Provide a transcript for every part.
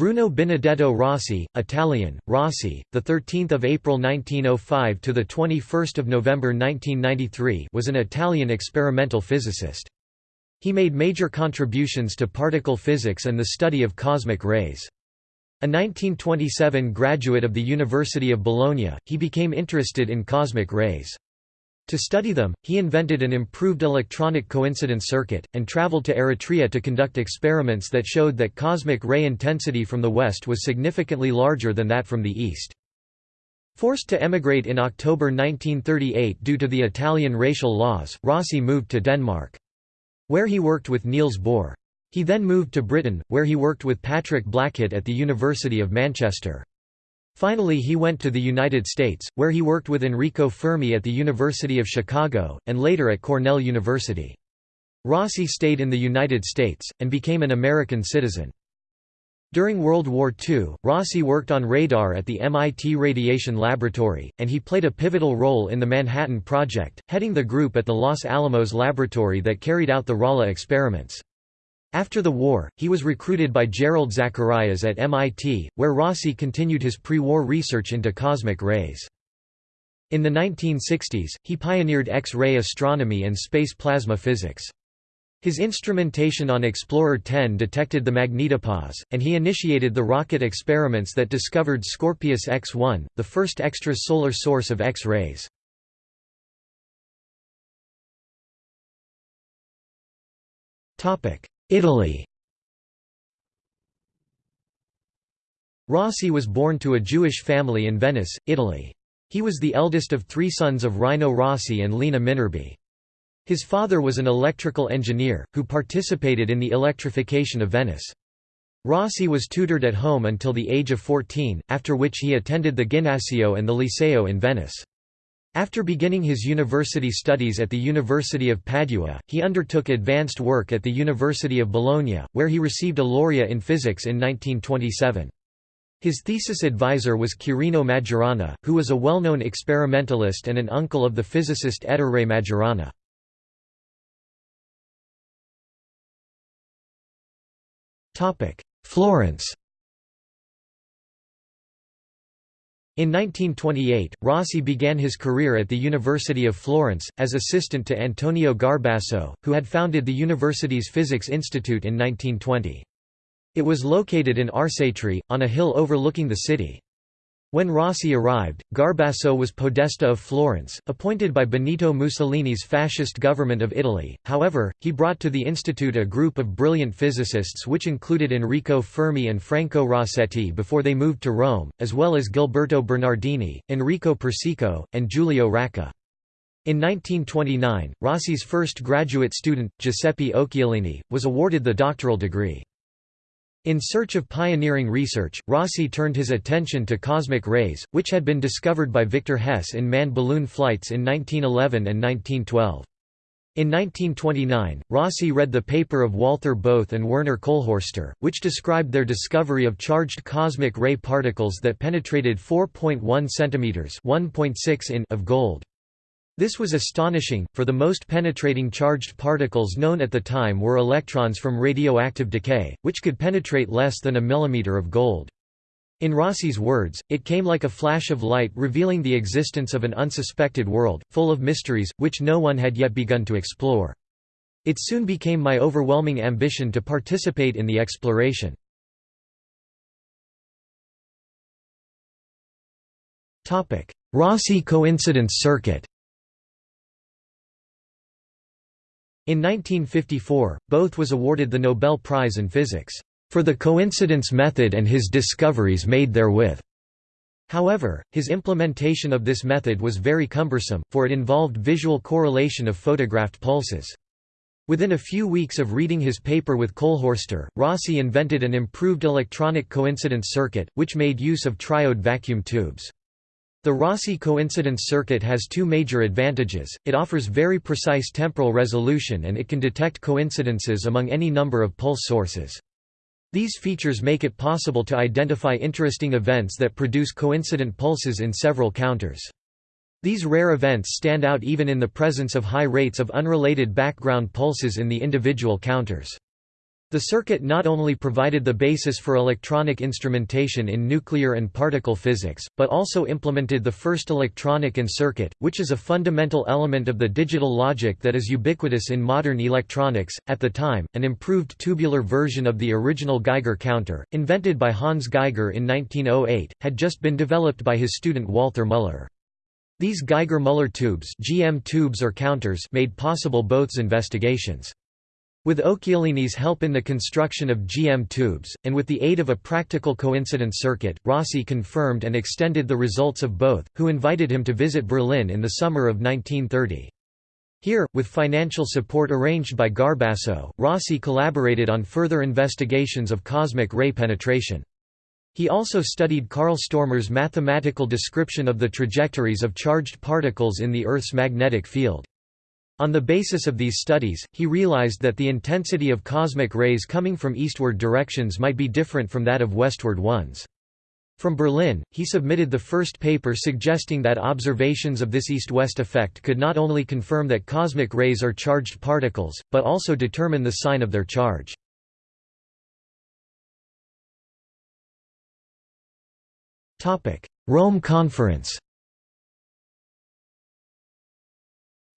Bruno Benedetto Rossi, Italian, Rossi, the 13th of April 1905 to the 21st of November 1993, was an Italian experimental physicist. He made major contributions to particle physics and the study of cosmic rays. A 1927 graduate of the University of Bologna, he became interested in cosmic rays. To study them, he invented an improved electronic coincidence circuit, and traveled to Eritrea to conduct experiments that showed that cosmic ray intensity from the west was significantly larger than that from the east. Forced to emigrate in October 1938 due to the Italian racial laws, Rossi moved to Denmark. Where he worked with Niels Bohr. He then moved to Britain, where he worked with Patrick Blackett at the University of Manchester. Finally he went to the United States, where he worked with Enrico Fermi at the University of Chicago, and later at Cornell University. Rossi stayed in the United States, and became an American citizen. During World War II, Rossi worked on radar at the MIT Radiation Laboratory, and he played a pivotal role in the Manhattan Project, heading the group at the Los Alamos laboratory that carried out the Rala experiments. After the war, he was recruited by Jerrold Zacharias at MIT, where Rossi continued his pre-war research into cosmic rays. In the 1960s, he pioneered X-ray astronomy and space plasma physics. His instrumentation on Explorer 10 detected the magnetopause, and he initiated the rocket experiments that discovered Scorpius X-1, the first extrasolar source of X-rays. Italy Rossi was born to a Jewish family in Venice, Italy. He was the eldest of three sons of Rino Rossi and Lena Minerbi. His father was an electrical engineer, who participated in the electrification of Venice. Rossi was tutored at home until the age of 14, after which he attended the Ginnasio and the Liceo in Venice. After beginning his university studies at the University of Padua, he undertook advanced work at the University of Bologna, where he received a laurea in physics in 1927. His thesis advisor was Quirino Majorana, who was a well-known experimentalist and an uncle of the physicist Ettore Majorana. Florence In 1928, Rossi began his career at the University of Florence, as assistant to Antonio Garbasso, who had founded the university's Physics Institute in 1920. It was located in Arcetri, on a hill overlooking the city. When Rossi arrived, Garbasso was Podesta of Florence, appointed by Benito Mussolini's fascist government of Italy. However, he brought to the institute a group of brilliant physicists which included Enrico Fermi and Franco Rossetti before they moved to Rome, as well as Gilberto Bernardini, Enrico Persico, and Giulio Racah. In 1929, Rossi's first graduate student, Giuseppe Occhialini, was awarded the doctoral degree. In search of pioneering research, Rossi turned his attention to cosmic rays, which had been discovered by Victor Hess in manned balloon flights in 1911 and 1912. In 1929, Rossi read the paper of Walther Bothe and Werner Kohlhorster, which described their discovery of charged cosmic ray particles that penetrated 4.1 cm (1.6 in) of gold. This was astonishing, for the most penetrating charged particles known at the time were electrons from radioactive decay, which could penetrate less than a millimeter of gold. In Rossi's words, it came like a flash of light revealing the existence of an unsuspected world, full of mysteries, which no one had yet begun to explore. It soon became my overwhelming ambition to participate in the exploration. Rossi coincidence circuit In 1954, Bothe was awarded the Nobel Prize in Physics, "...for the coincidence method and his discoveries made therewith." However, his implementation of this method was very cumbersome, for it involved visual correlation of photographed pulses. Within a few weeks of reading his paper with Kohlhorster, Rossi invented an improved electronic coincidence circuit, which made use of triode vacuum tubes. The Rossi coincidence circuit has two major advantages, it offers very precise temporal resolution and it can detect coincidences among any number of pulse sources. These features make it possible to identify interesting events that produce coincident pulses in several counters. These rare events stand out even in the presence of high rates of unrelated background pulses in the individual counters. The circuit not only provided the basis for electronic instrumentation in nuclear and particle physics, but also implemented the first electronic and circuit, which is a fundamental element of the digital logic that is ubiquitous in modern electronics. At the time, an improved tubular version of the original Geiger counter, invented by Hans Geiger in 1908, had just been developed by his student Walther Müller. These Geiger-Müller tubes, GM tubes or counters made possible Bothe's investigations. With Occhialini's help in the construction of GM tubes, and with the aid of a practical coincidence circuit, Rossi confirmed and extended the results of Bothe, who invited him to visit Berlin in the summer of 1930. Here, with financial support arranged by Garbasso, Rossi collaborated on further investigations of cosmic ray penetration. He also studied Karl Stormer's mathematical description of the trajectories of charged particles in the Earth's magnetic field. On the basis of these studies, he realized that the intensity of cosmic rays coming from eastward directions might be different from that of westward ones. From Berlin, he submitted the first paper suggesting that observations of this east-west effect could not only confirm that cosmic rays are charged particles, but also determine the sign of their charge. Rome Conference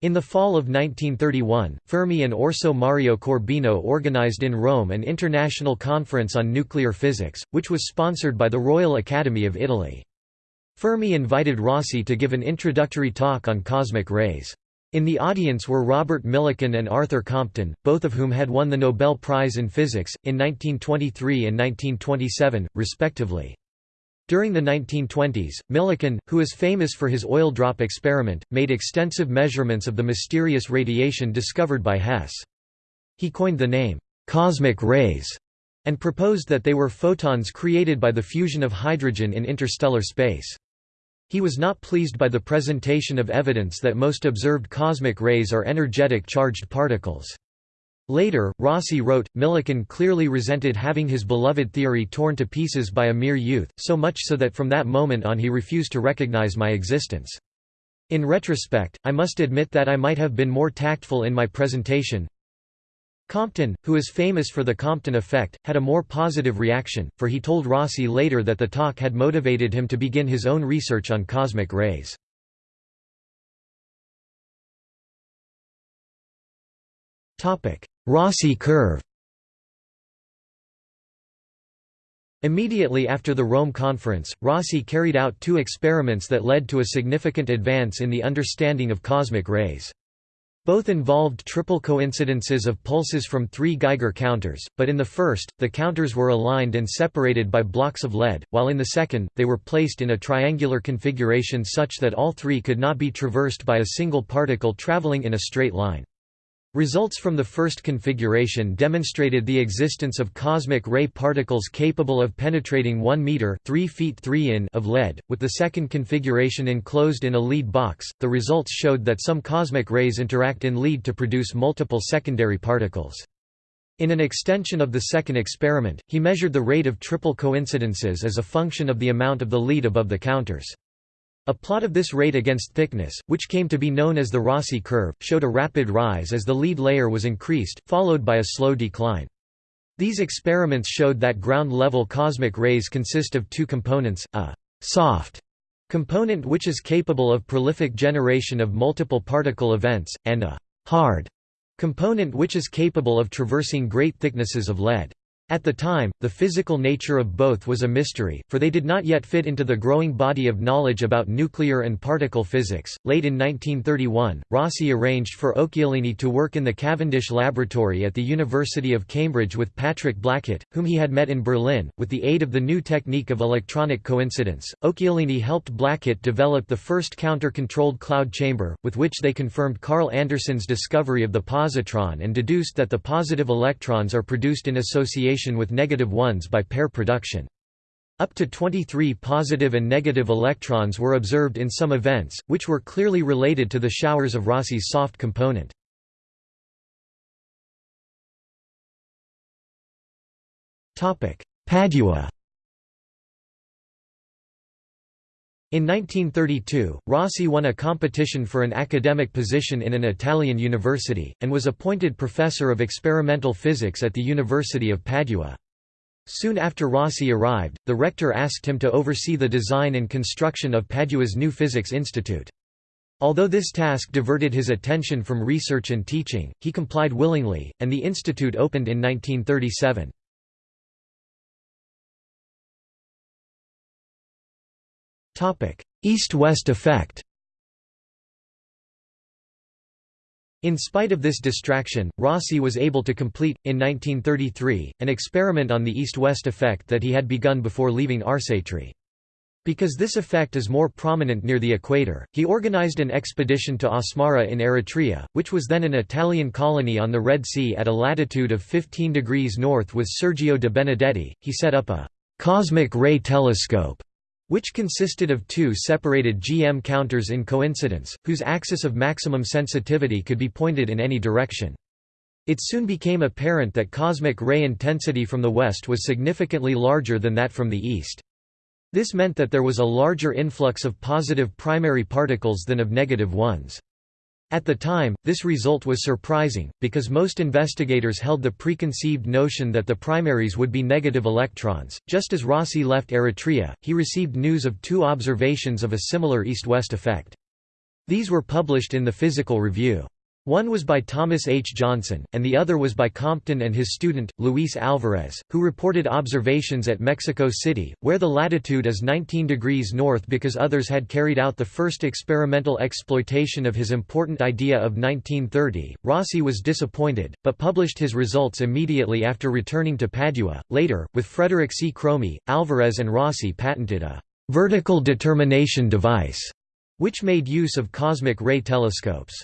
In the fall of 1931, Fermi and Orso Mario Corbino organized in Rome an international conference on nuclear physics, which was sponsored by the Royal Academy of Italy. Fermi invited Rossi to give an introductory talk on cosmic rays. In the audience were Robert Millikan and Arthur Compton, both of whom had won the Nobel Prize in Physics, in 1923 and 1927, respectively. During the 1920s, Millikan, who is famous for his oil drop experiment, made extensive measurements of the mysterious radiation discovered by Hess. He coined the name, "'cosmic rays' and proposed that they were photons created by the fusion of hydrogen in interstellar space. He was not pleased by the presentation of evidence that most observed cosmic rays are energetic charged particles. Later, Rossi wrote, Millikan clearly resented having his beloved theory torn to pieces by a mere youth, so much so that from that moment on he refused to recognize my existence. In retrospect, I must admit that I might have been more tactful in my presentation. Compton, who is famous for the Compton effect, had a more positive reaction, for he told Rossi later that the talk had motivated him to begin his own research on cosmic rays. Rossi curve Immediately after the Rome Conference, Rossi carried out two experiments that led to a significant advance in the understanding of cosmic rays. Both involved triple coincidences of pulses from three Geiger counters, but in the first, the counters were aligned and separated by blocks of lead, while in the second, they were placed in a triangular configuration such that all three could not be traversed by a single particle traveling in a straight line. Results from the first configuration demonstrated the existence of cosmic ray particles capable of penetrating 1 meter 3 feet 3 in of lead, with the second configuration enclosed in a lead box. The results showed that some cosmic rays interact in lead to produce multiple secondary particles. In an extension of the second experiment, he measured the rate of triple coincidences as a function of the amount of the lead above the counters. A plot of this rate against thickness, which came to be known as the Rossi curve, showed a rapid rise as the lead layer was increased, followed by a slow decline. These experiments showed that ground-level cosmic rays consist of two components, a «soft» component which is capable of prolific generation of multiple particle events, and a «hard» component which is capable of traversing great thicknesses of lead. At the time, the physical nature of both was a mystery, for they did not yet fit into the growing body of knowledge about nuclear and particle physics. Late in 1931, Rossi arranged for Occhialini to work in the Cavendish Laboratory at the University of Cambridge with Patrick Blackett, whom he had met in Berlin. With the aid of the new technique of electronic coincidence, Occhialini helped Blackett develop the first counter controlled cloud chamber, with which they confirmed Carl Anderson's discovery of the positron and deduced that the positive electrons are produced in association with negative ones by pair production. Up to 23 positive and negative electrons were observed in some events, which were clearly related to the showers of Rossi's soft component. Padua In 1932, Rossi won a competition for an academic position in an Italian university, and was appointed professor of experimental physics at the University of Padua. Soon after Rossi arrived, the rector asked him to oversee the design and construction of Padua's new physics institute. Although this task diverted his attention from research and teaching, he complied willingly, and the institute opened in 1937. East-West effect In spite of this distraction, Rossi was able to complete, in 1933, an experiment on the east-west effect that he had begun before leaving Arcetri. Because this effect is more prominent near the equator, he organized an expedition to Asmara in Eritrea, which was then an Italian colony on the Red Sea at a latitude of 15 degrees north with Sergio de Benedetti. He set up a cosmic ray telescope which consisted of two separated GM counters in coincidence, whose axis of maximum sensitivity could be pointed in any direction. It soon became apparent that cosmic ray intensity from the west was significantly larger than that from the east. This meant that there was a larger influx of positive primary particles than of negative ones. At the time, this result was surprising, because most investigators held the preconceived notion that the primaries would be negative electrons. Just as Rossi left Eritrea, he received news of two observations of a similar east-west effect. These were published in the Physical Review. One was by Thomas H. Johnson, and the other was by Compton and his student, Luis Alvarez, who reported observations at Mexico City, where the latitude is 19 degrees north because others had carried out the first experimental exploitation of his important idea of 1930. Rossi was disappointed, but published his results immediately after returning to Padua. Later, with Frederick C. Chromey, Alvarez and Rossi patented a vertical determination device, which made use of cosmic ray telescopes.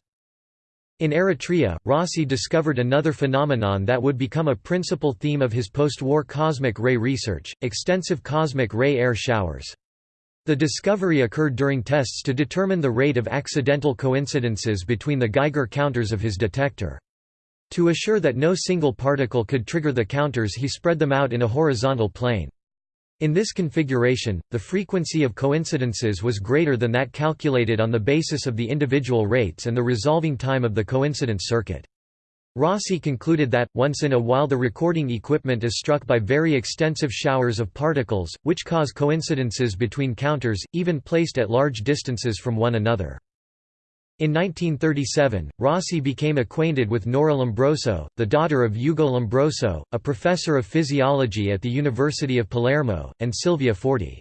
In Eritrea, Rossi discovered another phenomenon that would become a principal theme of his post-war cosmic ray research, extensive cosmic ray air showers. The discovery occurred during tests to determine the rate of accidental coincidences between the Geiger counters of his detector. To assure that no single particle could trigger the counters he spread them out in a horizontal plane. In this configuration, the frequency of coincidences was greater than that calculated on the basis of the individual rates and the resolving time of the coincidence circuit. Rossi concluded that, once in a while the recording equipment is struck by very extensive showers of particles, which cause coincidences between counters, even placed at large distances from one another. In 1937, Rossi became acquainted with Nora Lombroso, the daughter of Ugo Lombroso, a professor of physiology at the University of Palermo, and Silvia Forti.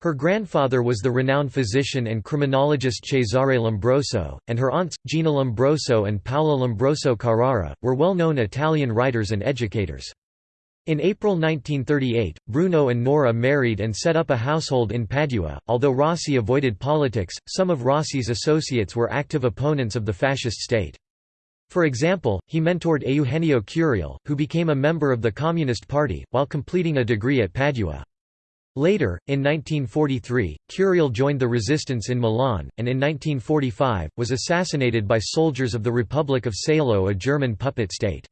Her grandfather was the renowned physician and criminologist Cesare Lombroso, and her aunts, Gina Lombroso and Paola Lombroso Carrara, were well-known Italian writers and educators. In April 1938, Bruno and Nora married and set up a household in Padua. Although Rossi avoided politics, some of Rossi's associates were active opponents of the fascist state. For example, he mentored Eugenio Curiel, who became a member of the Communist Party, while completing a degree at Padua. Later, in 1943, Curiel joined the resistance in Milan, and in 1945, was assassinated by soldiers of the Republic of Salo a German puppet state.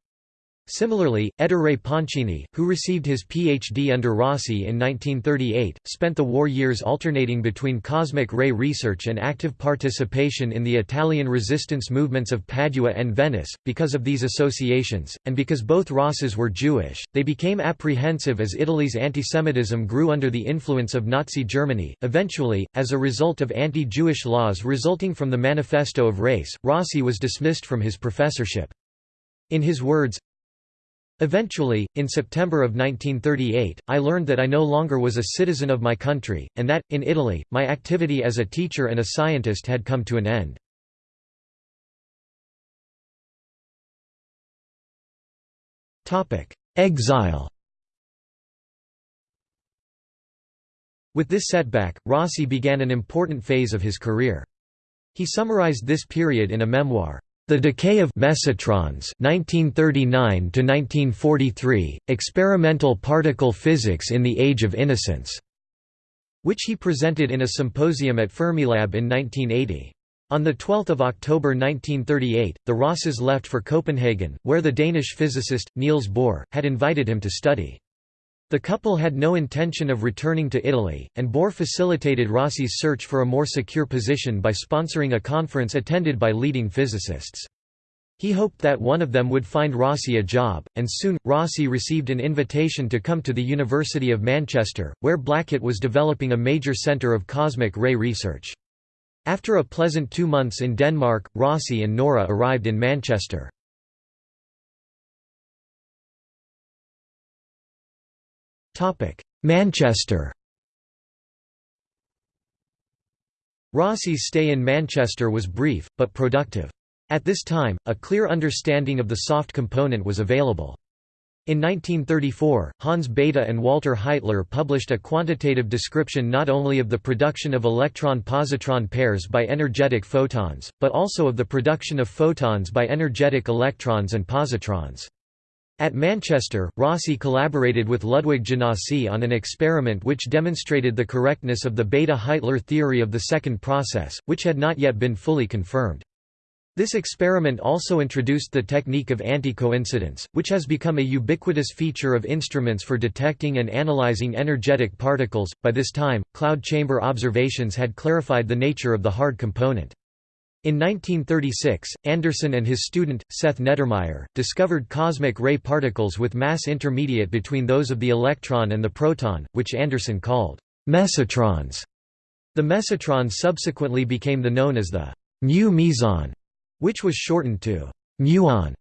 Similarly, Ettore Pancini, who received his Ph.D. under Rossi in 1938, spent the war years alternating between cosmic ray research and active participation in the Italian resistance movements of Padua and Venice. Because of these associations, and because both Rosses were Jewish, they became apprehensive as Italy's antisemitism grew under the influence of Nazi Germany. Eventually, as a result of anti Jewish laws resulting from the Manifesto of Race, Rossi was dismissed from his professorship. In his words, Eventually, in September of 1938, I learned that I no longer was a citizen of my country, and that, in Italy, my activity as a teacher and a scientist had come to an end. Exile With this setback, Rossi began an important phase of his career. He summarized this period in a memoir, the Decay of Mesotrons 1939 1943 Experimental Particle Physics in the Age of Innocence which he presented in a symposium at Fermilab in 1980. On 12 October 1938, the Rosses left for Copenhagen, where the Danish physicist, Niels Bohr, had invited him to study. The couple had no intention of returning to Italy, and Bohr facilitated Rossi's search for a more secure position by sponsoring a conference attended by leading physicists. He hoped that one of them would find Rossi a job, and soon, Rossi received an invitation to come to the University of Manchester, where Blackett was developing a major centre of cosmic ray research. After a pleasant two months in Denmark, Rossi and Nora arrived in Manchester. Manchester Rossi's stay in Manchester was brief, but productive. At this time, a clear understanding of the soft component was available. In 1934, Hans Bethe and Walter Heitler published a quantitative description not only of the production of electron-positron pairs by energetic photons, but also of the production of photons by energetic electrons and positrons. At Manchester, Rossi collaborated with Ludwig Janossy on an experiment which demonstrated the correctness of the Bethe-Heitler theory of the second process, which had not yet been fully confirmed. This experiment also introduced the technique of anti-coincidence, which has become a ubiquitous feature of instruments for detecting and analyzing energetic particles. By this time, cloud chamber observations had clarified the nature of the hard component. In 1936, Anderson and his student, Seth Neddermeyer, discovered cosmic ray particles with mass intermediate between those of the electron and the proton, which Anderson called mesotrons. The mesotron subsequently became the known as the mu meson, which was shortened to muon.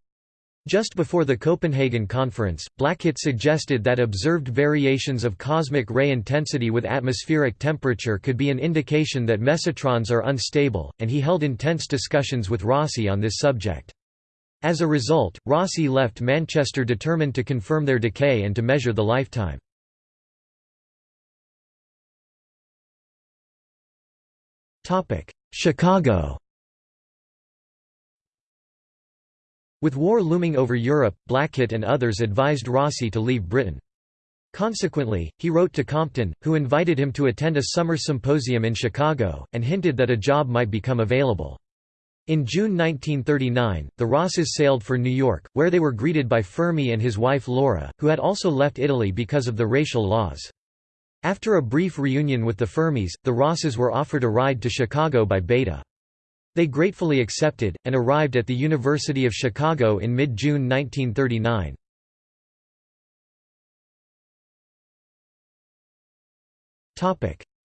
Just before the Copenhagen conference, Blackett suggested that observed variations of cosmic ray intensity with atmospheric temperature could be an indication that mesotrons are unstable, and he held intense discussions with Rossi on this subject. As a result, Rossi left Manchester determined to confirm their decay and to measure the lifetime. Chicago With war looming over Europe, Blackett and others advised Rossi to leave Britain. Consequently, he wrote to Compton, who invited him to attend a summer symposium in Chicago, and hinted that a job might become available. In June 1939, the Rosses sailed for New York, where they were greeted by Fermi and his wife Laura, who had also left Italy because of the racial laws. After a brief reunion with the Fermis, the Rosses were offered a ride to Chicago by Bethe. They gratefully accepted, and arrived at the University of Chicago in mid-June 1939.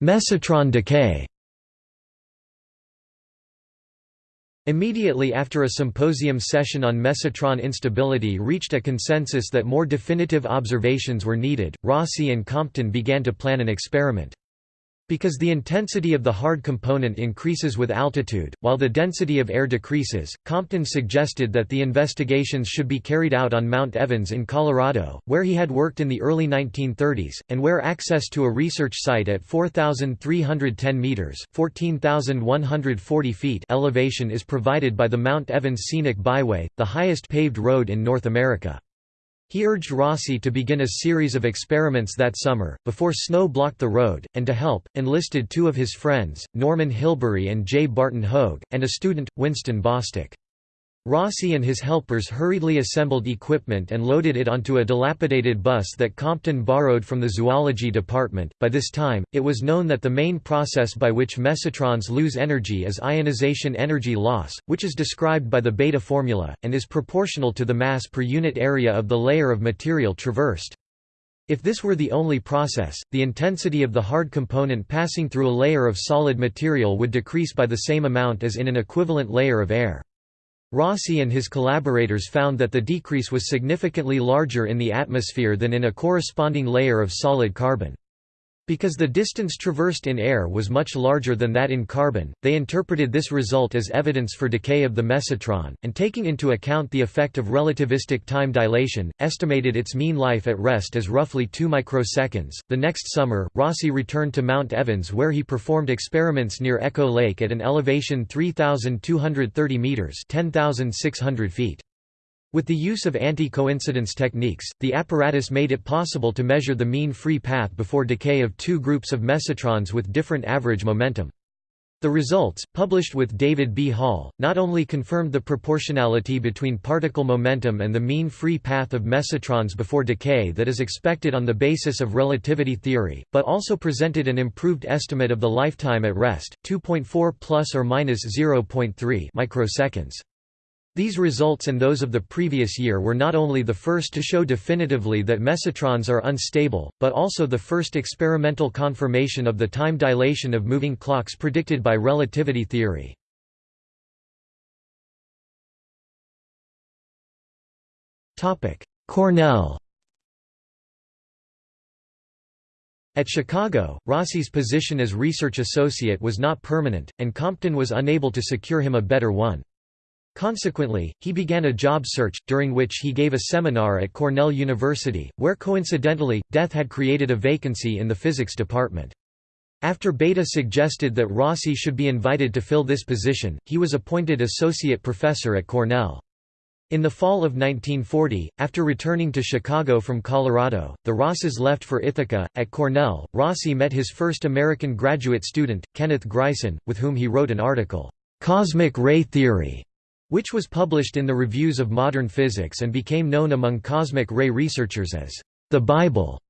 Mesotron decay Immediately after a symposium session on mesotron instability reached a consensus that more definitive observations were needed, Rossi and Compton began to plan an experiment. Because the intensity of the hard component increases with altitude, while the density of air decreases, Compton suggested that the investigations should be carried out on Mount Evans in Colorado, where he had worked in the early 1930s, and where access to a research site at 4,310 meters (14,140 feet) elevation is provided by the Mount Evans Scenic Byway, the highest paved road in North America. He urged Rossi to begin a series of experiments that summer, before snow blocked the road, and to help, enlisted two of his friends, Norman Hilberry and J. Barton Hoag, and a student, Winston Bostick. Rossi and his helpers hurriedly assembled equipment and loaded it onto a dilapidated bus that Compton borrowed from the zoology department. By this time, it was known that the main process by which mesotrons lose energy is ionization energy loss, which is described by the Bethe formula, and is proportional to the mass per unit area of the layer of material traversed. If this were the only process, the intensity of the hard component passing through a layer of solid material would decrease by the same amount as in an equivalent layer of air. Rossi and his collaborators found that the decrease was significantly larger in the atmosphere than in a corresponding layer of solid carbon. Because the distance traversed in air was much larger than that in carbon, they interpreted this result as evidence for decay of the mesotron, and taking into account the effect of relativistic time dilation, estimated its mean life at rest as roughly 2 microseconds. The next summer, Rossi returned to Mount Evans where he performed experiments near Echo Lake at an elevation 3,230 meters (10,600 feet). With the use of anti-coincidence techniques, the apparatus made it possible to measure the mean free path before decay of two groups of mesotrons with different average momentum. The results, published with David B. Hall, not only confirmed the proportionality between particle momentum and the mean free path of mesotrons before decay that is expected on the basis of relativity theory, but also presented an improved estimate of the lifetime at rest, 2.4 plus or minus 0.3 microseconds. These results and those of the previous year were not only the first to show definitively that mesotrons are unstable, but also the first experimental confirmation of the time dilation of moving clocks predicted by relativity theory. Cornell At Chicago, Rossi's position as research associate was not permanent, and Compton was unable to secure him a better one. Consequently, he began a job search, during which he gave a seminar at Cornell University, where coincidentally, death had created a vacancy in the physics department. After Bethe suggested that Rossi should be invited to fill this position, he was appointed associate professor at Cornell. In the fall of 1940, after returning to Chicago from Colorado, the Rosses left for Ithaca. At Cornell, Rossi met his first American graduate student, Kenneth Greisen, with whom he wrote an article, Cosmic Ray Theory, which was published in the Reviews of Modern Physics and became known among cosmic ray researchers as the Bible.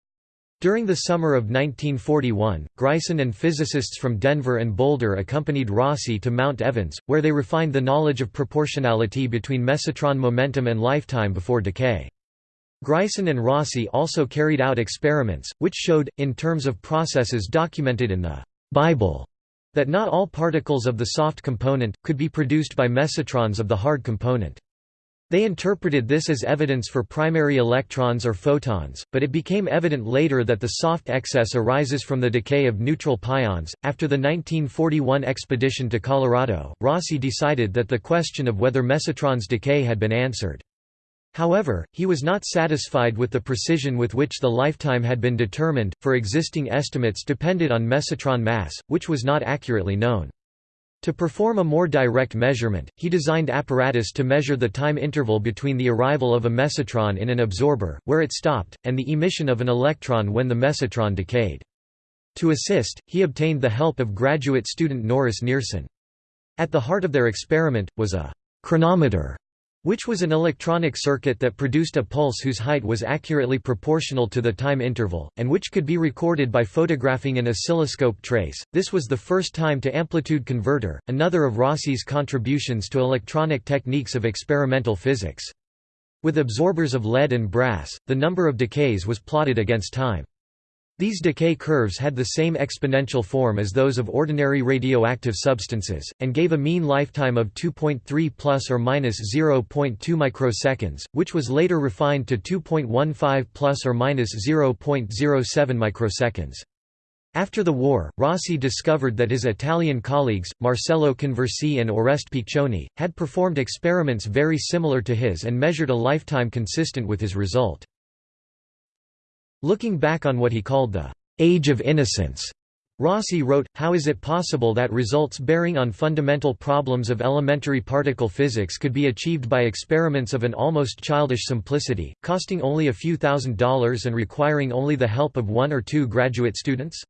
During the summer of 1941, Greisen and physicists from Denver and Boulder accompanied Rossi to Mount Evans, where they refined the knowledge of proportionality between mesotron momentum and lifetime before decay. Greisen and Rossi also carried out experiments, which showed, in terms of processes documented in the Bible, that not all particles of the soft component, could be produced by mesotrons of the hard component. They interpreted this as evidence for primary electrons or photons, but it became evident later that the soft excess arises from the decay of neutral pions. After the 1941 expedition to Colorado, Rossi decided that the question of whether mesotrons decay had been answered. However, he was not satisfied with the precision with which the lifetime had been determined, for existing estimates depended on mesotron mass, which was not accurately known. To perform a more direct measurement, he designed apparatus to measure the time interval between the arrival of a mesotron in an absorber, where it stopped, and the emission of an electron when the mesotron decayed. To assist, he obtained the help of graduate student Norris Nereson. At the heart of their experiment, was a chronometer which was an electronic circuit that produced a pulse whose height was accurately proportional to the time interval, and which could be recorded by photographing an oscilloscope trace. This was the first time to amplitude converter, another of Rossi's contributions to electronic techniques of experimental physics. With absorbers of lead and brass, the number of decays was plotted against time. These decay curves had the same exponential form as those of ordinary radioactive substances, and gave a mean lifetime of 2.3 plus or minus 0.2 microseconds, which was later refined to 2.15 plus or minus 0.07 microseconds. After the war, Rossi discovered that his Italian colleagues, Marcello Conversi and Oreste Piccioni, had performed experiments very similar to his and measured a lifetime consistent with his result. Looking back on what he called the «age of innocence», Rossi wrote, How is it possible that results bearing on fundamental problems of elementary particle physics could be achieved by experiments of an almost childish simplicity, costing only a few thousand dollars and requiring only the help of one or two graduate students?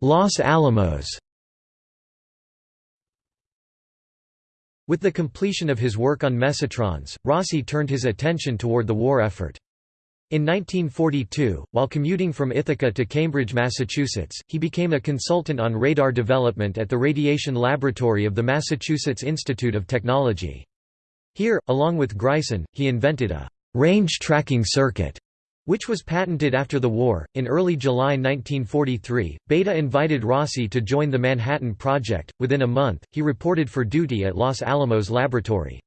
Los Alamos With the completion of his work on mesotrons, Rossi turned his attention toward the war effort. In 1942, while commuting from Ithaca to Cambridge, Massachusetts, he became a consultant on radar development at the Radiation Laboratory of the Massachusetts Institute of Technology. Here, along with Greisen, he invented a range tracking circuit which was patented after the war. In early July 1943, Bethe invited Rossi to join the Manhattan Project. Within a month, he reported for duty at Los Alamos Laboratory.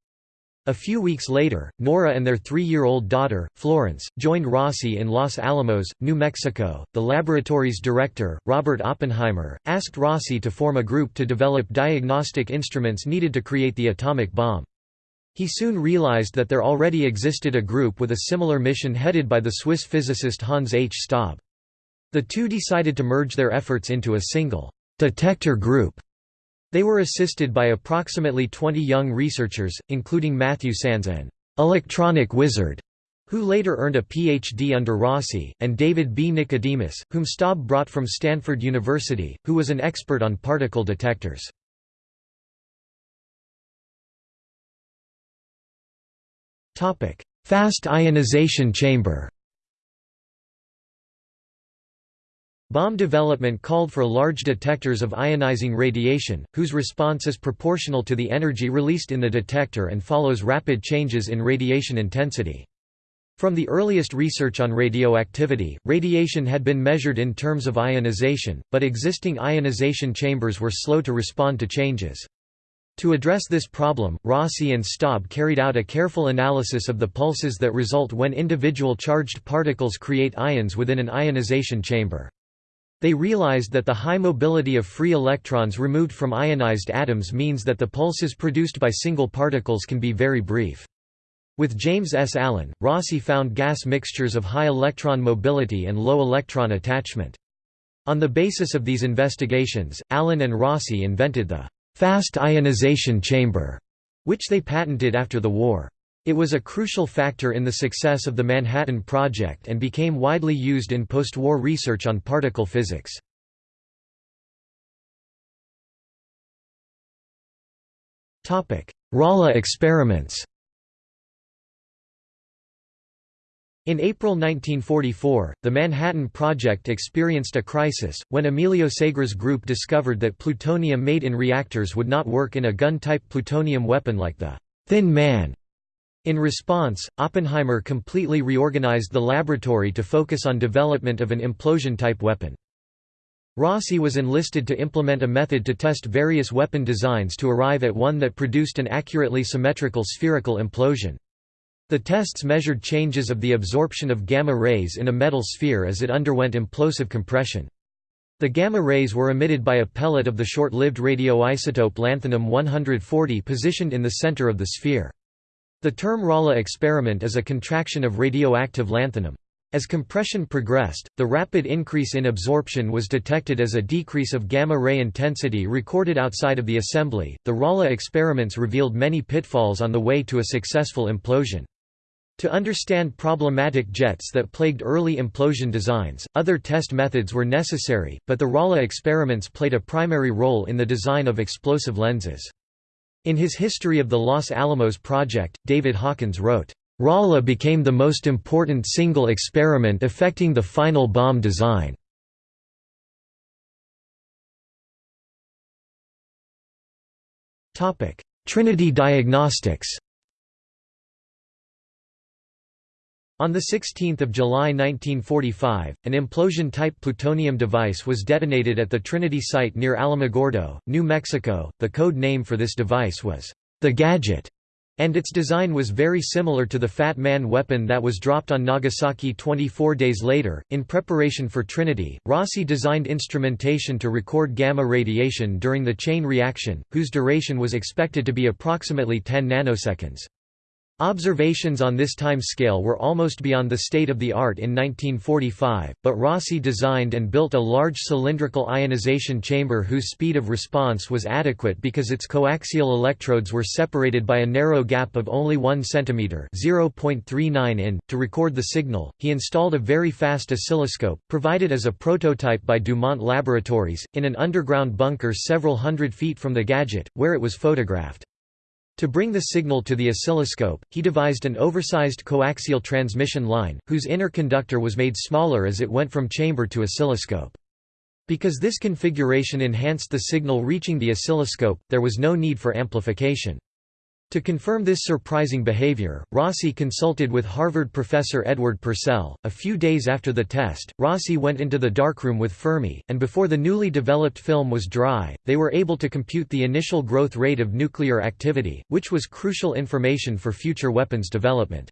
A few weeks later, Nora and their three year old daughter, Florence, joined Rossi in Los Alamos, New Mexico. The laboratory's director, Robert Oppenheimer, asked Rossi to form a group to develop diagnostic instruments needed to create the atomic bomb. He soon realized that there already existed a group with a similar mission headed by the Swiss physicist Hans H. Staub. The two decided to merge their efforts into a single detector group. They were assisted by approximately 20 young researchers, including Matthew Sands an electronic wizard, who later earned a Ph.D. under Rossi, and David B. Nicodemus, whom Staub brought from Stanford University, who was an expert on particle detectors. Fast ionization chamber Bomb development called for large detectors of ionizing radiation, whose response is proportional to the energy released in the detector and follows rapid changes in radiation intensity. From the earliest research on radioactivity, radiation had been measured in terms of ionization, but existing ionization chambers were slow to respond to changes. To address this problem, Rossi and Staub carried out a careful analysis of the pulses that result when individual charged particles create ions within an ionization chamber. They realized that the high mobility of free electrons removed from ionized atoms means that the pulses produced by single particles can be very brief. With James S. Allen, Rossi found gas mixtures of high electron mobility and low electron attachment. On the basis of these investigations, Allen and Rossi invented the fast ionization chamber, which they patented after the war. It was a crucial factor in the success of the Manhattan Project and became widely used in post-war research on particle physics. Rala experiments In April 1944, the Manhattan Project experienced a crisis, when Emilio Segre's group discovered that plutonium made in reactors would not work in a gun-type plutonium weapon like the «Thin Man» In response, Oppenheimer completely reorganized the laboratory to focus on development of an implosion-type weapon. Rossi was enlisted to implement a method to test various weapon designs to arrive at one that produced an accurately symmetrical spherical implosion. The tests measured changes of the absorption of gamma rays in a metal sphere as it underwent implosive compression. The gamma rays were emitted by a pellet of the short-lived radioisotope lanthanum-140 positioned in the center of the sphere. The term Rala experiment is a contraction of radioactive lanthanum. As compression progressed, the rapid increase in absorption was detected as a decrease of gamma ray intensity recorded outside of the assembly. The Rala experiments revealed many pitfalls on the way to a successful implosion. To understand problematic jets that plagued early implosion designs, other test methods were necessary, but the Rala experiments played a primary role in the design of explosive lenses. In his History of the Los Alamos Project, David Hawkins wrote, "...Rala became the most important single experiment affecting the final bomb design." Trinity Diagnostics On 16 July 1945, an implosion-type plutonium device was detonated at the Trinity site near Alamogordo, New Mexico. The code name for this device was the Gadget, and its design was very similar to the Fat Man weapon that was dropped on Nagasaki 24 days later. In preparation for Trinity, Rossi designed instrumentation to record gamma radiation during the chain reaction, whose duration was expected to be approximately 10 nanoseconds. Observations on this time scale were almost beyond the state of the art in 1945, but Rossi designed and built a large cylindrical ionization chamber whose speed of response was adequate because its coaxial electrodes were separated by a narrow gap of only 1 cm (0.39 in). To record the signal, he installed a very fast oscilloscope, provided as a prototype by Dumont Laboratories, in an underground bunker several hundred feet from the gadget, where it was photographed. To bring the signal to the oscilloscope, he devised an oversized coaxial transmission line, whose inner conductor was made smaller as it went from chamber to oscilloscope. Because this configuration enhanced the signal reaching the oscilloscope, there was no need for amplification. To confirm this surprising behavior, Rossi consulted with Harvard professor Edward Purcell. A few days after the test, Rossi went into the darkroom with Fermi, and before the newly developed film was dry, they were able to compute the initial growth rate of nuclear activity, which was crucial information for future weapons development.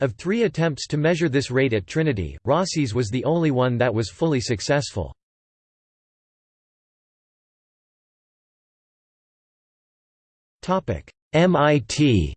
Of three attempts to measure this rate at Trinity, Rossi's was the only one that was fully successful. Topic MIT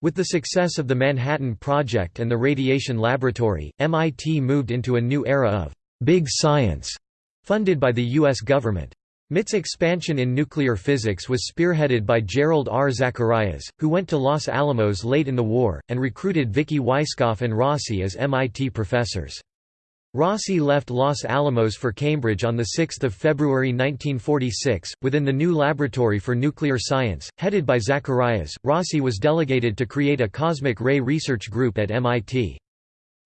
With the success of the Manhattan Project and the Radiation Laboratory, MIT moved into a new era of «big science» funded by the U.S. government. MIT's expansion in nuclear physics was spearheaded by Jerrold R. Zacharias, who went to Los Alamos late in the war, and recruited Vicki Weisskopf and Rossi as MIT professors. Rossi left Los Alamos for Cambridge on 6 February 1946. Within the new Laboratory for Nuclear Science, headed by Zacharias, Rossi was delegated to create a cosmic ray research group at MIT.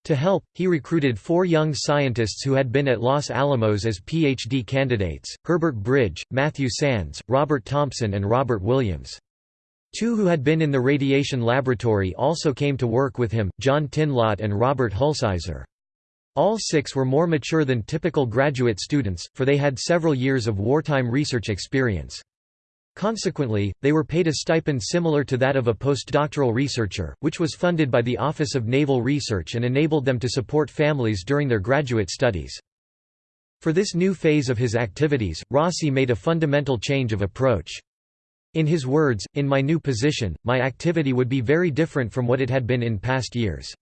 To help, he recruited four young scientists who had been at Los Alamos as PhD candidates, Herbert Bridge, Matthew Sands, Robert Thompson and Robert Williams. Two who had been in the radiation laboratory also came to work with him, John Tinlot and Robert Hulsizer. All six were more mature than typical graduate students, for they had several years of wartime research experience. Consequently, they were paid a stipend similar to that of a postdoctoral researcher, which was funded by the Office of Naval Research and enabled them to support families during their graduate studies. For this new phase of his activities, Rossi made a fundamental change of approach. In his words, in my new position, my activity would be very different from what it had been in past years.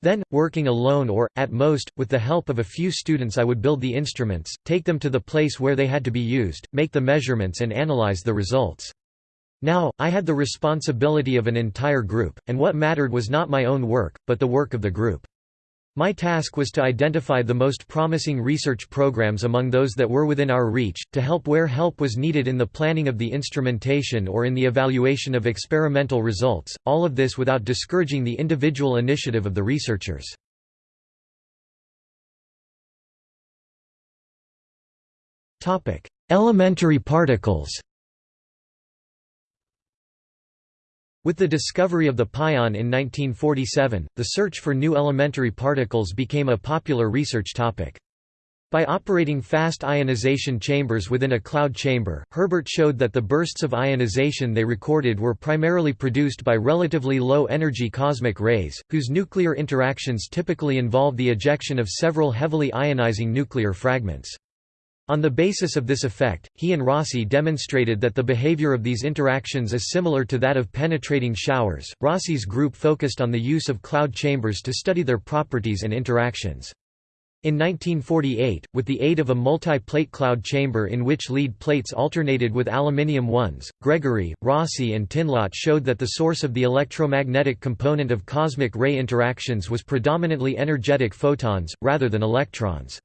Then, working alone or, at most, with the help of a few students I would build the instruments, take them to the place where they had to be used, make the measurements and analyze the results. Now, I had the responsibility of an entire group, and what mattered was not my own work, but the work of the group. My task was to identify the most promising research programs among those that were within our reach, to help where help was needed in the planning of the instrumentation or in the evaluation of experimental results, all of this without discouraging the individual initiative of the researchers. Elementary particles With the discovery of the pion in 1947, the search for new elementary particles became a popular research topic. By operating fast ionization chambers within a cloud chamber, Herbert showed that the bursts of ionization they recorded were primarily produced by relatively low-energy cosmic rays, whose nuclear interactions typically involve the ejection of several heavily ionizing nuclear fragments. On the basis of this effect, he and Rossi demonstrated that the behavior of these interactions is similar to that of penetrating showers. Rossi's group focused on the use of cloud chambers to study their properties and interactions. In 1948, with the aid of a multi-plate cloud chamber in which lead plates alternated with aluminium ones, Gregory, Rossi and Tinlot showed that the source of the electromagnetic component of cosmic ray interactions was predominantly energetic photons, rather than electrons.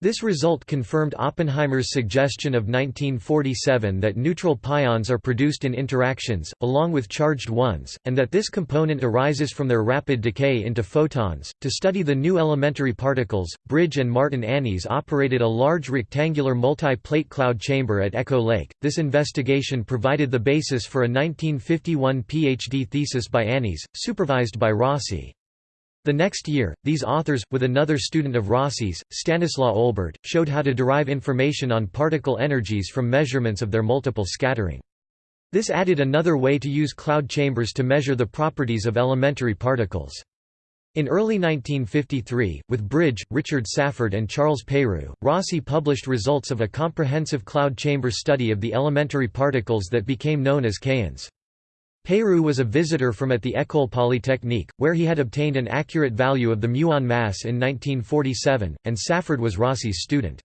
This result confirmed Oppenheimer's suggestion of 1947 that neutral pions are produced in interactions, along with charged ones, and that this component arises from their rapid decay into photons. To study the new elementary particles, Bridge and Martin Annis operated a large rectangular multi plate cloud chamber at Echo Lake. This investigation provided the basis for a 1951 PhD thesis by Annis, supervised by Rossi. The next year, these authors, with another student of Rossi's, Stanislaw Olbert, showed how to derive information on particle energies from measurements of their multiple scattering. This added another way to use cloud chambers to measure the properties of elementary particles. In early 1953, with Bridge, Richard Safford and Charles Peyrou, Rossi published results of a comprehensive cloud chamber study of the elementary particles that became known as kaons. Peyrou was a visitor from at the École Polytechnique, where he had obtained an accurate value of the muon mass in 1947, and Safford was Rossi's student.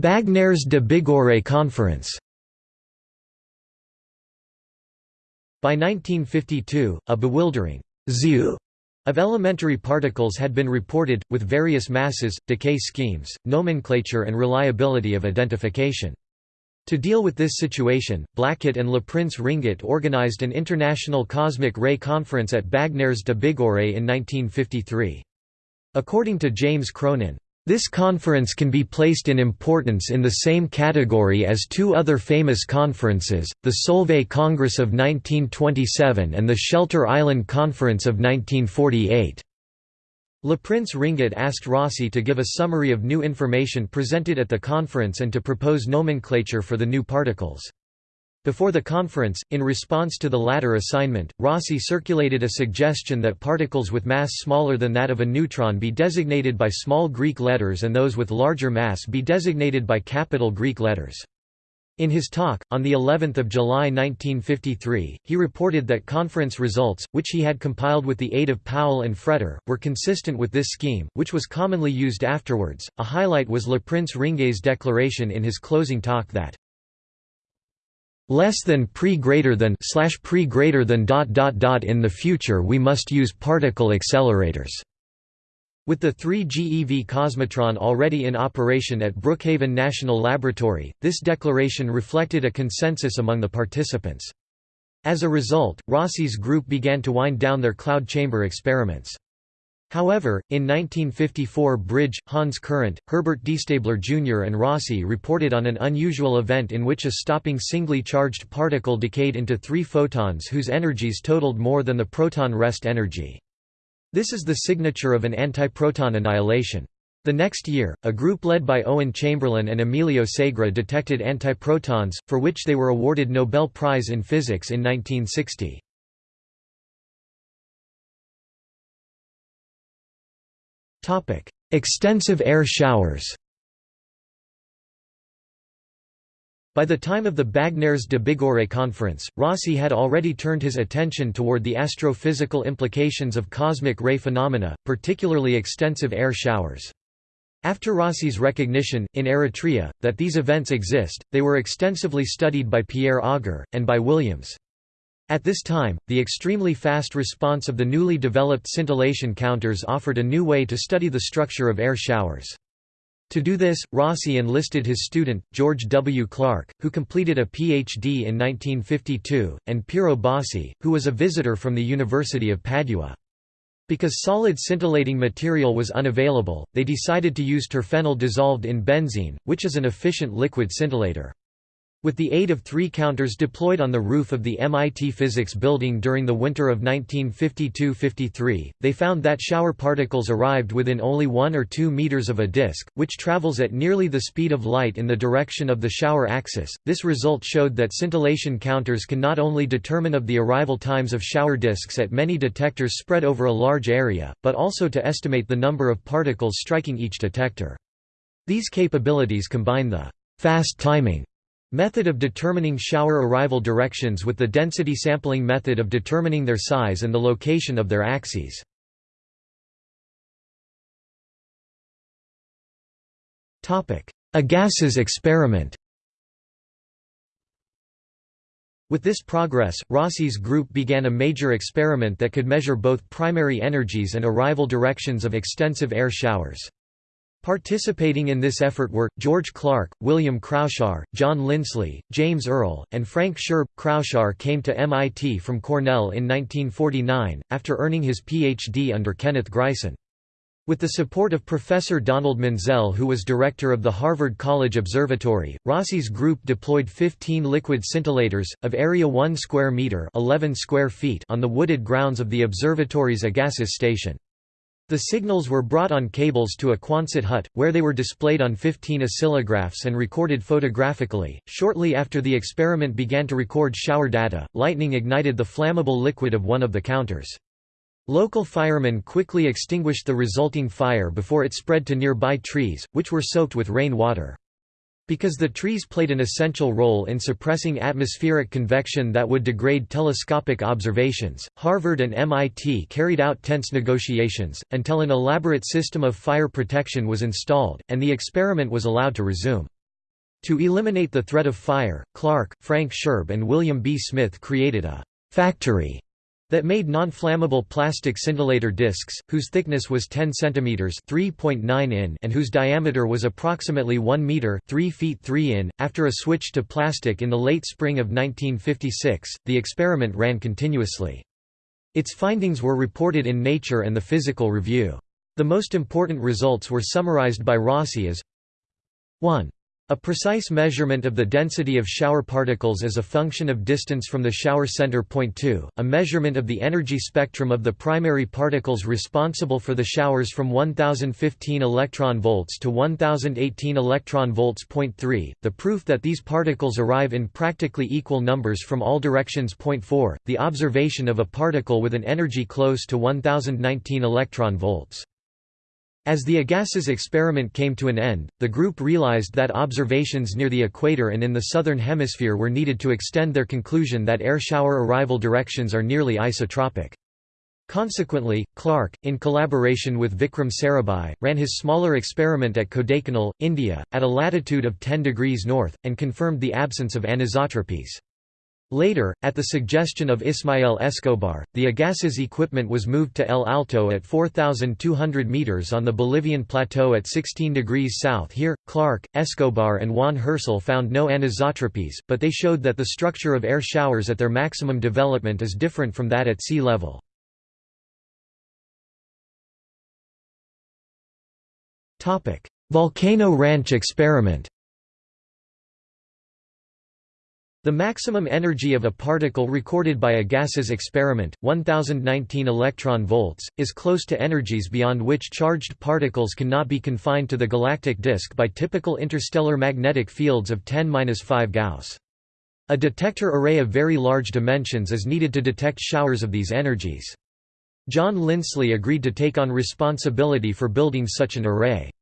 Bagnères de Bigorre Conference By 1952, a bewildering zoo of elementary particles had been reported, with various masses, decay schemes, nomenclature and reliability of identification. To deal with this situation, Blackett and Le Prince Ringuet organized an international cosmic ray conference at Bagnères de Bigorre in 1953. According to James Cronin, this conference can be placed in importance in the same category as two other famous conferences, the Solvay Congress of 1927 and the Shelter Island Conference of 1948. Le Prince Ringuet asked Rossi to give a summary of new information presented at the conference and to propose nomenclature for the new particles. Before the conference, in response to the latter assignment, Rossi circulated a suggestion that particles with mass smaller than that of a neutron be designated by small Greek letters and those with larger mass be designated by capital Greek letters. In his talk, on the 11th of July 1953, he reported that conference results, which he had compiled with the aid of Powell and Fretter, were consistent with this scheme, which was commonly used afterwards. A highlight was Le Prince Ringuet's declaration in his closing talk that less than pre greater than slash pre greater than dot dot dot in the future we must use particle accelerators. With the 3 GeV Cosmotron already in operation at Brookhaven National Laboratory, this declaration reflected a consensus among the participants. As a result, Rossi's group began to wind down their cloud chamber experiments. However, in 1954 Bridge, Hans Courant, Herbert DeStaebler Jr. and Rossi reported on an unusual event in which a stopping singly charged particle decayed into three photons whose energies totaled more than the proton rest energy. This is the signature of an antiproton annihilation. The next year, a group led by Owen Chamberlain and Emilio Segre detected antiprotons, for which they were awarded Nobel Prize in Physics in 1960. Extensive air showers By the time of the Bagnères de Bigorre conference, Rossi had already turned his attention toward the astrophysical implications of cosmic ray phenomena, particularly extensive air showers. After Rossi's recognition, in Eritrea, that these events exist, they were extensively studied by Pierre Auger, and by Williams. At this time, the extremely fast response of the newly developed scintillation counters offered a new way to study the structure of air showers. To do this, Rossi enlisted his student, George W. Clark, who completed a Ph.D. in 1952, and Piero Bossi, who was a visitor from the University of Padua. Because solid scintillating material was unavailable, they decided to use terphenyl dissolved in benzene, which is an efficient liquid scintillator. With the aid of three counters deployed on the roof of the MIT Physics Building during the winter of 1952–53, they found that shower particles arrived within only 1 or 2 meters of a disk, which travels at nearly the speed of light in the direction of the shower axis. This result showed that scintillation counters can not only determine of the arrival times of shower disks at many detectors spread over a large area, but also to estimate the number of particles striking each detector. These capabilities combine the fast timing Method of determining shower arrival directions with the density sampling method of determining their size and the location of their axes. Agassiz experiment With this progress, Rossi's group began a major experiment that could measure both primary energies and arrival directions of extensive air showers. Participating in this effort were, George Clark, William Kraushaar, John Linsley, James Earl, and Frank Scherb. Kraushaar came to MIT from Cornell in 1949, after earning his Ph.D. under Kenneth Greisen. With the support of Professor Donald Menzel who was director of the Harvard College Observatory, Rossi's group deployed 15 liquid scintillators, of area 1 square meter 11 square feet on the wooded grounds of the observatory's Agassiz station. The signals were brought on cables to a Quonset hut, where they were displayed on 15 oscillographs and recorded photographically. Shortly after the experiment began to record shower data, lightning ignited the flammable liquid of one of the counters. Local firemen quickly extinguished the resulting fire before it spread to nearby trees, which were soaked with rain water. Because the trees played an essential role in suppressing atmospheric convection that would degrade telescopic observations, Harvard and MIT carried out tense negotiations, until an elaborate system of fire protection was installed, and the experiment was allowed to resume. To eliminate the threat of fire, Clark, Frank Scherb and William B. Smith created a «factory» that made non-flammable plastic scintillator discs, whose thickness was 10 cm (3.9 in) and whose diameter was approximately 1 meter (3 feet 3 in). After a switch to plastic in the late spring of 1956, the experiment ran continuously. Its findings were reported in Nature and the Physical Review. The most important results were summarized by Rossi as 1. A precise measurement of the density of shower particles as a function of distance from the shower center. Point 2, a measurement of the energy spectrum of the primary particles responsible for the showers from 1015 electron volts to 1018 electron volts. Point 3, the proof that these particles arrive in practically equal numbers from all directions. Point 4, the observation of a particle with an energy close to 1019 electron volts. As the Agassiz experiment came to an end, the group realized that observations near the equator and in the southern hemisphere were needed to extend their conclusion that air shower arrival directions are nearly isotropic. Consequently, Clark, in collaboration with Vikram Sarabhai, ran his smaller experiment at Kodaikanal, India, at a latitude of 10 degrees north, and confirmed the absence of anisotropies. Later, at the suggestion of Ismael Escobar, the Agassiz equipment was moved to El Alto at 4,200 meters on the Bolivian plateau at 16 degrees south. Here, Clark, Escobar, and Juan Hersil found no anisotropies, but they showed that the structure of air showers at their maximum development is different from that at sea level. Volcano Ranch experiment The maximum energy of a particle recorded by Agassiz experiment, 1019 electron volts, is close to energies beyond which charged particles cannot be confined to the galactic disk by typical interstellar magnetic fields of 10-5 Gauss. A detector array of very large dimensions is needed to detect showers of these energies. John Linsley agreed to take on responsibility for building such an array.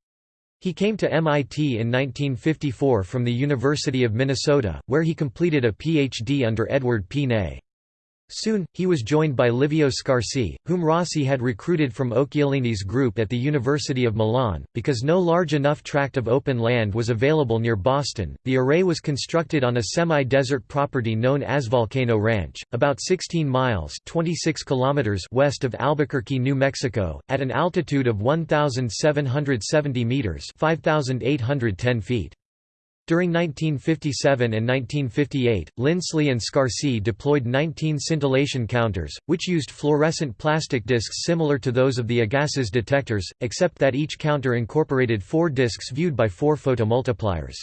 He came to MIT in 1954 from the University of Minnesota, where he completed a Ph.D. under Edward P. Ney. Soon, he was joined by Livio Scarsi, whom Rossi had recruited from Occhialini's group at the University of Milan. Because no large enough tract of open land was available near Boston, the array was constructed on a semi desert property known as Volcano Ranch, about 16 miles 26 kilometers west of Albuquerque, New Mexico, at an altitude of 1,770 meters 5,810 feet. During 1957 and 1958, Linsley and Scarsi deployed 19 scintillation counters, which used fluorescent plastic discs similar to those of the Agassiz detectors, except that each counter incorporated four discs viewed by four photomultipliers.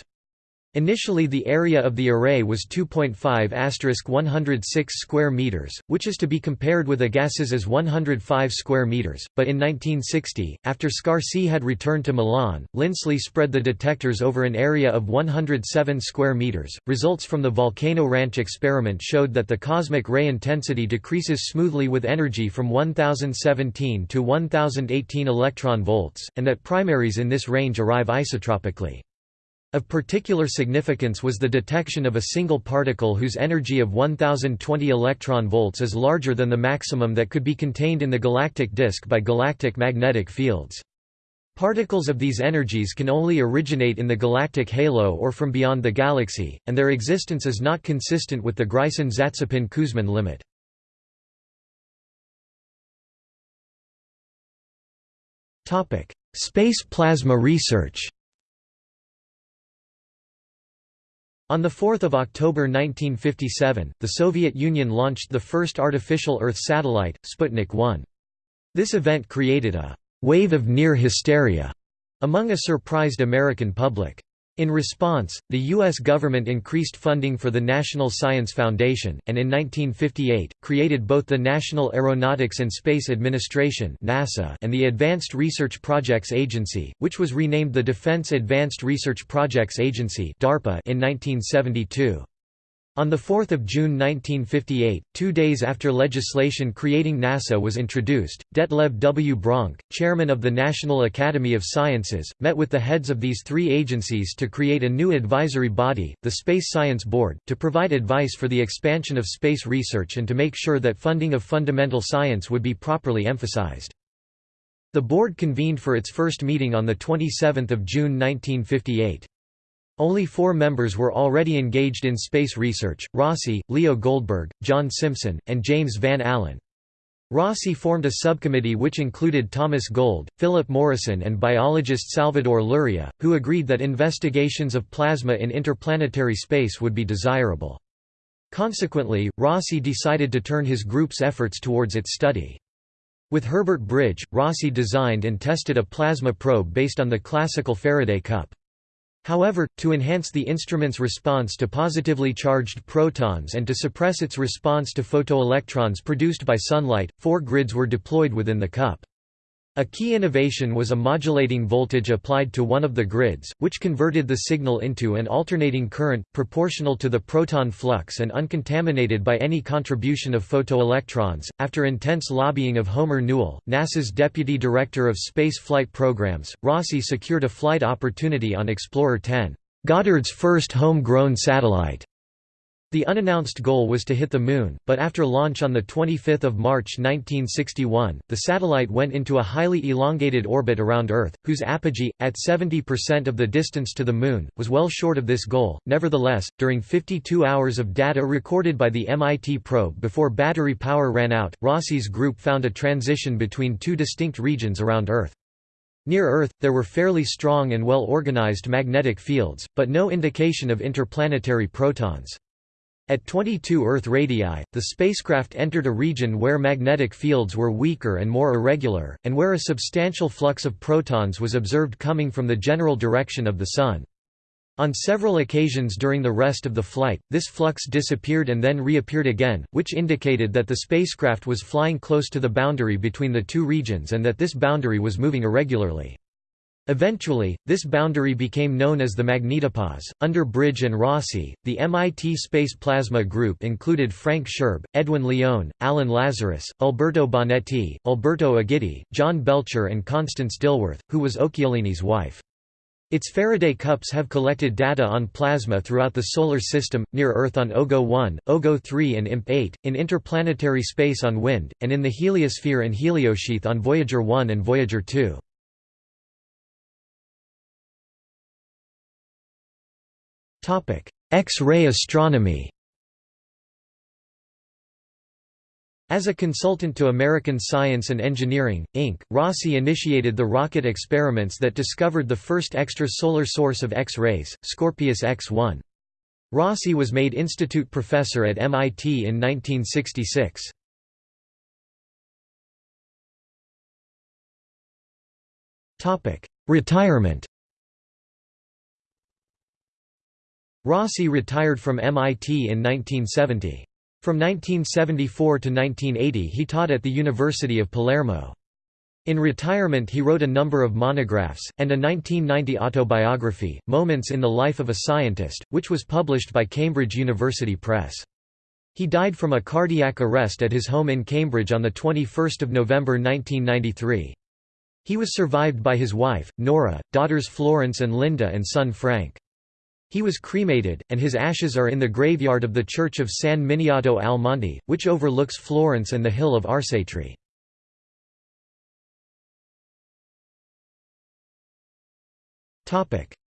Initially the area of the array was 2.5 asterisk 106 square meters, which is to be compared with Agassiz's 105 square meters, but in 1960, after Scarsi had returned to Milan, Linsley spread the detectors over an area of 107 square meters. Results from the Volcano Ranch experiment showed that the cosmic ray intensity decreases smoothly with energy from 1017 to 1018 electron volts, and that primaries in this range arrive isotropically. Of particular significance was the detection of a single particle whose energy of 1020 electron volts is larger than the maximum that could be contained in the galactic disk by galactic magnetic fields. Particles of these energies can only originate in the galactic halo or from beyond the galaxy, and their existence is not consistent with the Greisen-Zatsepin-Kuzmin limit. Space plasma research On 4 October 1957, the Soviet Union launched the first artificial Earth satellite, Sputnik 1. This event created a «wave of near hysteria» among a surprised American public. In response, the U.S. government increased funding for the National Science Foundation, and in 1958, created both the National Aeronautics and Space Administration and the Advanced Research Projects Agency, which was renamed the Defense Advanced Research Projects Agency in 1972. On 4 June 1958, two days after legislation creating NASA was introduced, Detlev W. Bronk, chairman of the National Academy of Sciences, met with the heads of these three agencies to create a new advisory body, the Space Science Board, to provide advice for the expansion of space research and to make sure that funding of fundamental science would be properly emphasized. The board convened for its first meeting on 27 June 1958. Only four members were already engaged in space research, Rossi, Leo Goldberg, John Simpson, and James Van Allen. Rossi formed a subcommittee which included Thomas Gold, Philip Morrison and biologist Salvador Luria, who agreed that investigations of plasma in interplanetary space would be desirable. Consequently, Rossi decided to turn his group's efforts towards its study. With Herbert Bridge, Rossi designed and tested a plasma probe based on the classical Faraday cup. However, to enhance the instrument's response to positively charged protons and to suppress its response to photoelectrons produced by sunlight, four grids were deployed within the cup. A key innovation was a modulating voltage applied to one of the grids, which converted the signal into an alternating current, proportional to the proton flux and uncontaminated by any contribution of photoelectrons. After intense lobbying of Homer Newell, NASA's deputy director of space flight programs, Rossi secured a flight opportunity on Explorer 10, Goddard's first home-grown satellite. The unannounced goal was to hit the Moon, but after launch on 25 March 1961, the satellite went into a highly elongated orbit around Earth, whose apogee, at 70% of the distance to the Moon, was well short of this goal. Nevertheless, during 52 hours of data recorded by the MIT probe before battery power ran out, Rossi's group found a transition between two distinct regions around Earth. Near Earth, there were fairly strong and well-organized magnetic fields, but no indication of interplanetary protons. At 22 Earth radii, the spacecraft entered a region where magnetic fields were weaker and more irregular, and where a substantial flux of protons was observed coming from the general direction of the Sun. On several occasions during the rest of the flight, this flux disappeared and then reappeared again, which indicated that the spacecraft was flying close to the boundary between the two regions and that this boundary was moving irregularly. Eventually, this boundary became known as the magnetopause. Under Bridge and Rossi, the MIT Space Plasma Group included Frank Scherb, Edwin Leone, Alan Lazarus, Alberto Bonetti, Alberto Aghitti, John Belcher, and Constance Dilworth, who was Occhialini's wife. Its Faraday cups have collected data on plasma throughout the Solar System, near Earth on OGO 1, OGO 3 and IMP 8, in interplanetary space on WIND, and in the heliosphere and heliosheath on Voyager 1 and Voyager 2. X-ray astronomy As a consultant to American Science and Engineering, Inc., Rossi initiated the rocket experiments that discovered the first extrasolar source of X-rays, Scorpius X-1. Rossi was made institute professor at MIT in 1966. Retirement Rossi retired from MIT in 1970. From 1974 to 1980 he taught at the University of Palermo. In retirement he wrote a number of monographs, and a 1990 autobiography, Moments in the Life of a Scientist, which was published by Cambridge University Press. He died from a cardiac arrest at his home in Cambridge on 21 November 1993. He was survived by his wife, Nora, daughters Florence and Linda and son Frank. He was cremated, and his ashes are in the graveyard of the church of San Miniato al Monte, which overlooks Florence and the hill of Arcetri.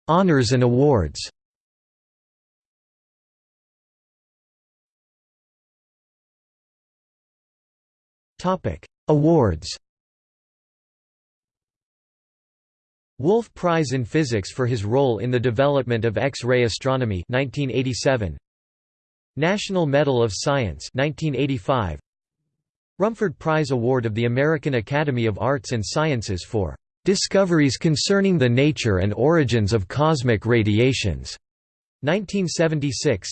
Honours and awards Awards Wolf Prize in Physics for his role in the development of X-ray astronomy 1987. National Medal of Science 1985. Rumford Prize Award of the American Academy of Arts and Sciences for "...discoveries concerning the nature and origins of cosmic radiations", 1976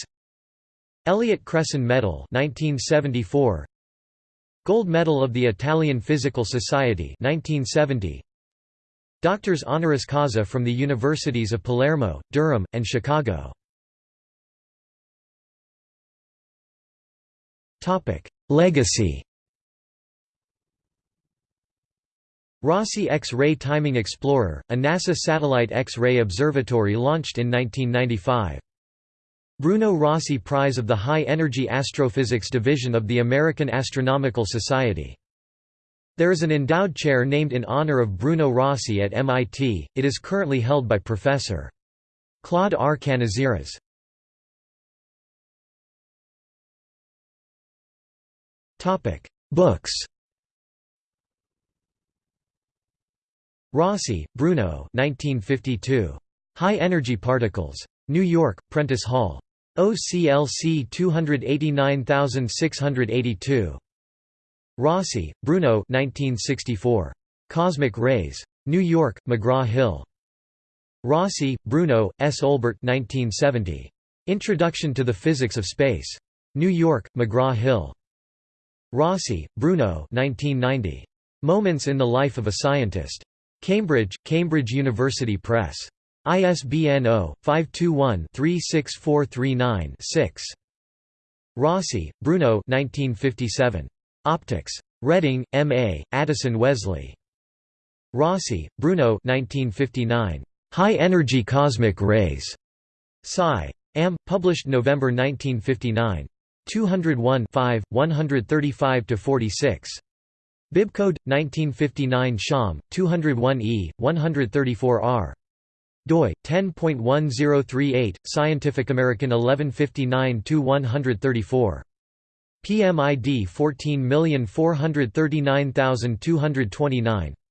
Elliott Cresson Medal 1974 Gold Medal of the Italian Physical Society 1970 Doctors honoris causa from the universities of Palermo, Durham, and Chicago. Legacy Rossi X-ray Timing Explorer, a NASA satellite X-ray observatory launched in 1995. Bruno Rossi Prize of the High Energy Astrophysics Division of the American Astronomical Society there is an endowed chair named in honor of Bruno Rossi at MIT, it is currently held by Professor. Claude R. Canizares. Books Rossi, Bruno 1952. High Energy Particles. New York, Prentice Hall. OCLC 289682. Rossi, Bruno 1964. Cosmic Rays. New York, McGraw-Hill. Rossi, Bruno, S. Olbert 1970. Introduction to the Physics of Space. New York, McGraw-Hill. Rossi, Bruno 1990. Moments in the Life of a Scientist. Cambridge, Cambridge University Press. ISBN 0-521-36439-6. Rossi, Bruno 1957. Optics. Reading, M.A., Addison Wesley. Rossi, Bruno 1959. High-energy cosmic rays. Sci. Am. Published November 1959. 201 135–46. Bibcode 1959 Sham 201E 134R doi 10.1038 Scientific American 1159 134 PMID 14439229